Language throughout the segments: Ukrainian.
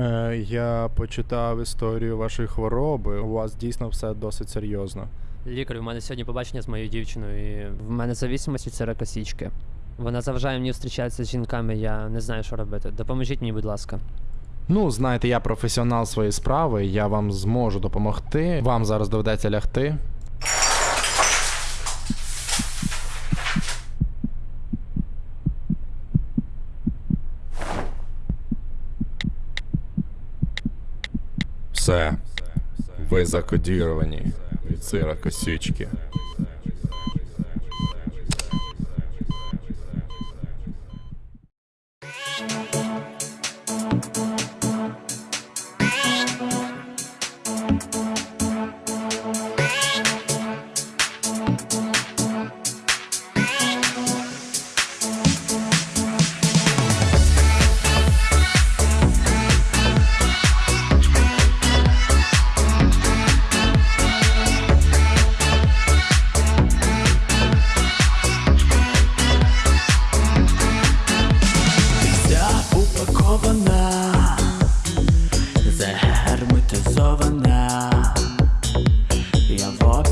Е, я почитав історію вашої хвороби. У вас дійсно все досить серйозно. Лікар, у мене сьогодні побачення з моєю дівчиною. і В мене зависимості це ракосічки. Вона заважає мені зустрічатися з жінками, я не знаю, що робити. Допоможіть мені, будь ласка. Ну, знаєте, я професіонал своєї справи, я вам зможу допомогти. Вам зараз доведеться лягти. Все. Ви закодіровані від сира косічки.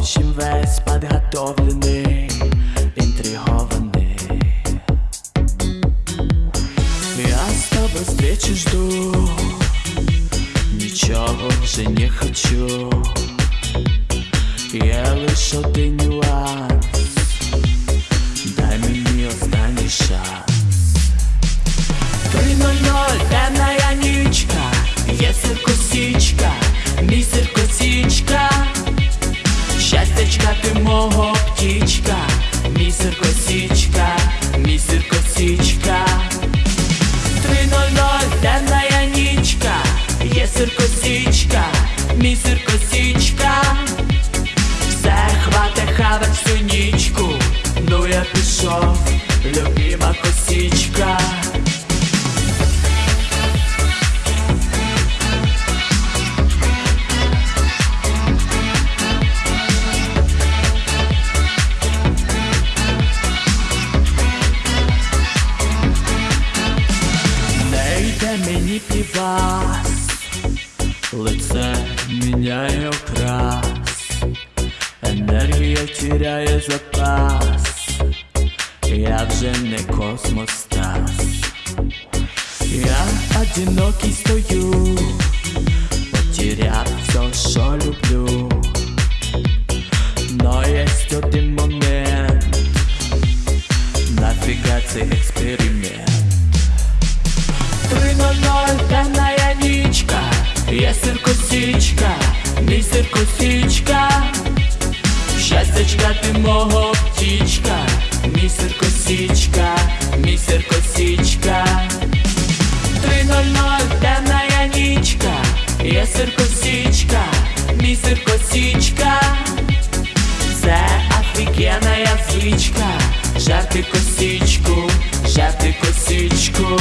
В общем весь подготовленный, интригованный. Я с тобой встречи жду, ничего уже не хочу. Я лишь один нюанс, дай мне останній шанс. 3.00, пішов, любима йде мені півас, лице міняє окрас, енергія тіряє запас, я вже не космостас, я одинокий стою, потеряв все, що люблю, но есть один момент, нафіга цей експеримент. 3.00, темная нічка, є сиркосічка, мій сиркосічка, щастячка ти мого птічка, є сиркосічка, мій сиркосічка. Це офігенна звичка, жарти косічку, жарти косічку.